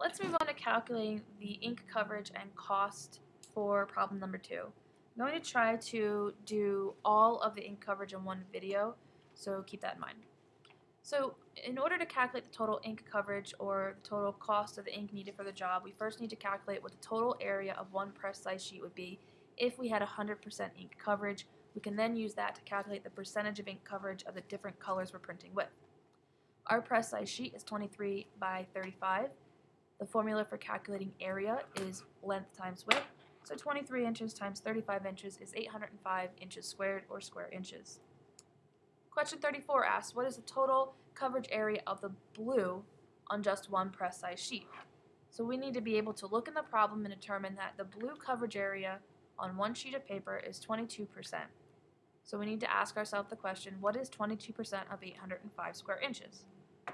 let's move on to calculating the ink coverage and cost for problem number two. I'm going to try to do all of the ink coverage in one video, so keep that in mind. So in order to calculate the total ink coverage or the total cost of the ink needed for the job, we first need to calculate what the total area of one press size sheet would be if we had 100% ink coverage. We can then use that to calculate the percentage of ink coverage of the different colors we're printing with. Our press size sheet is 23 by 35. The formula for calculating area is length times width. So 23 inches times 35 inches is 805 inches squared or square inches. Question 34 asks, what is the total coverage area of the blue on just one press size sheet? So we need to be able to look in the problem and determine that the blue coverage area on one sheet of paper is 22%. So we need to ask ourselves the question, what is 22% of 805 square inches?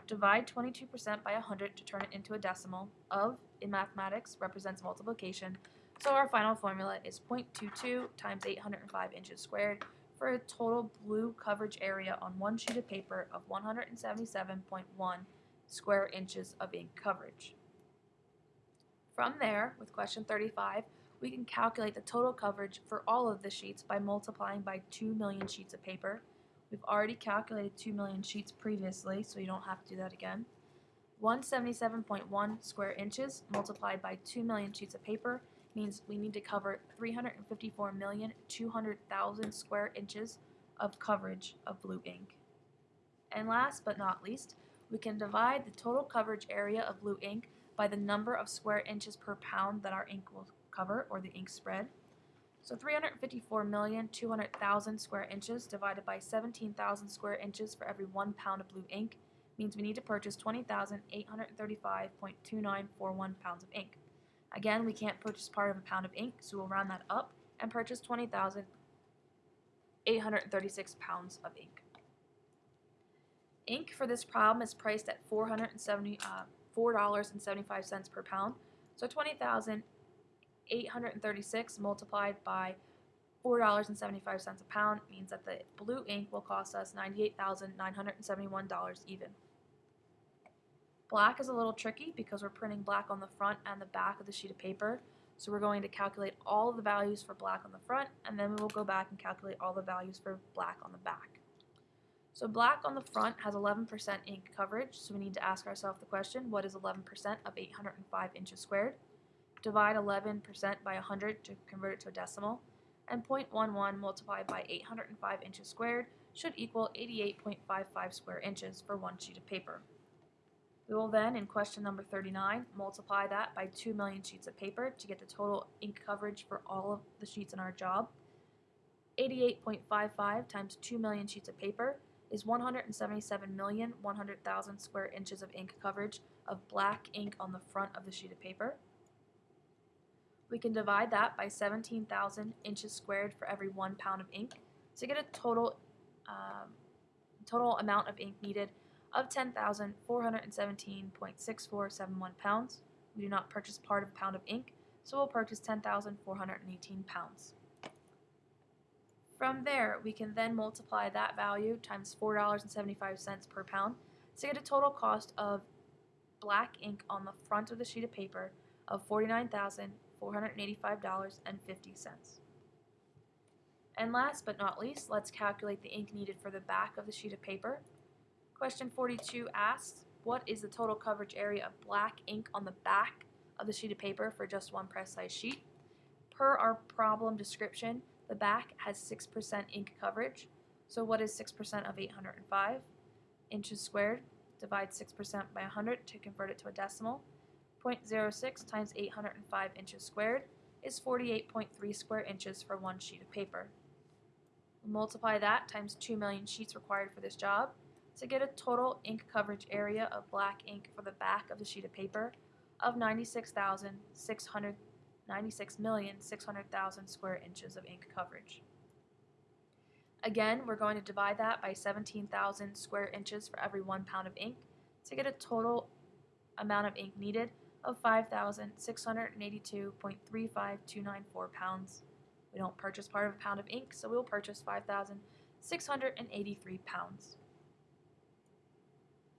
Divide 22% by 100 to turn it into a decimal. Of, in mathematics, represents multiplication. So our final formula is 0.22 times 805 inches squared for a total blue coverage area on one sheet of paper of 177.1 square inches of ink coverage. From there, with question 35, we can calculate the total coverage for all of the sheets by multiplying by 2 million sheets of paper We've already calculated 2 million sheets previously, so you don't have to do that again. 177.1 square inches multiplied by 2 million sheets of paper means we need to cover 354,200,000 square inches of coverage of blue ink. And last but not least, we can divide the total coverage area of blue ink by the number of square inches per pound that our ink will cover, or the ink spread. So 354,200,000 square inches divided by 17,000 square inches for every one pound of blue ink means we need to purchase 20,835.2941 pounds of ink. Again, we can't purchase part of a pound of ink, so we'll round that up and purchase 20,836 pounds of ink. Ink for this problem is priced at 470, uh, $4.75 per pound, so 20,000 836 multiplied by $4.75 a pound means that the blue ink will cost us $98,971 even. Black is a little tricky because we're printing black on the front and the back of the sheet of paper. So we're going to calculate all the values for black on the front and then we will go back and calculate all the values for black on the back. So black on the front has 11% ink coverage, so we need to ask ourselves the question, what is 11% of 805 inches squared? Divide 11% by 100 to convert it to a decimal, and 0.11 multiplied by 805 inches squared should equal 88.55 square inches for one sheet of paper. We will then, in question number 39, multiply that by 2 million sheets of paper to get the total ink coverage for all of the sheets in our job. 88.55 times 2 million sheets of paper is 177,100,000 square inches of ink coverage of black ink on the front of the sheet of paper. We can divide that by 17,000 inches squared for every one pound of ink to get a total um, total amount of ink needed of 10,417.6471 pounds. We do not purchase part of a pound of ink, so we'll purchase 10,418 pounds. From there, we can then multiply that value times $4.75 per pound to get a total cost of black ink on the front of the sheet of paper of 49,000 $485.50. And last but not least, let's calculate the ink needed for the back of the sheet of paper. Question 42 asks, what is the total coverage area of black ink on the back of the sheet of paper for just one press size sheet? Per our problem description, the back has 6% ink coverage. So what is 6% of 805? Inches squared. Divide 6% by 100 to convert it to a decimal. 0.06 times 805 inches squared is 48.3 square inches for one sheet of paper. multiply that times 2 million sheets required for this job to get a total ink coverage area of black ink for the back of the sheet of paper of 96,600 96,600,000 square inches of ink coverage. Again, we're going to divide that by 17,000 square inches for every one pound of ink to get a total amount of ink needed of 5,682.35294 pounds. We don't purchase part of a pound of ink, so we will purchase 5,683 pounds.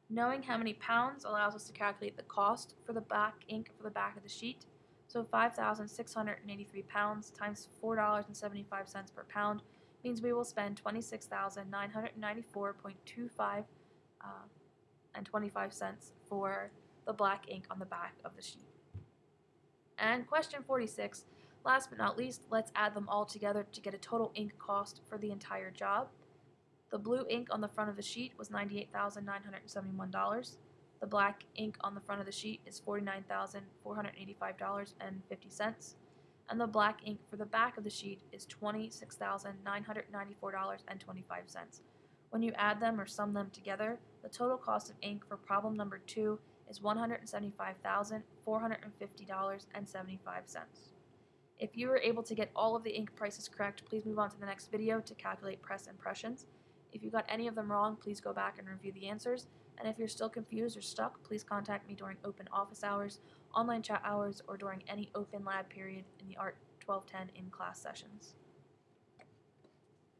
Knowing how many pounds allows us to calculate the cost for the back ink for the back of the sheet. So 5,683 pounds times $4.75 per pound means we will spend 26,994.25 uh, and 25 cents for the black ink on the back of the sheet. And question 46, last but not least, let's add them all together to get a total ink cost for the entire job. The blue ink on the front of the sheet was $98,971. The black ink on the front of the sheet is $49,485.50. And the black ink for the back of the sheet is $26,994.25. When you add them or sum them together, the total cost of ink for problem number two is $175,450.75. If you were able to get all of the ink prices correct, please move on to the next video to calculate press impressions. If you got any of them wrong, please go back and review the answers. And if you're still confused or stuck, please contact me during open office hours, online chat hours, or during any open lab period in the ART 1210 in-class sessions.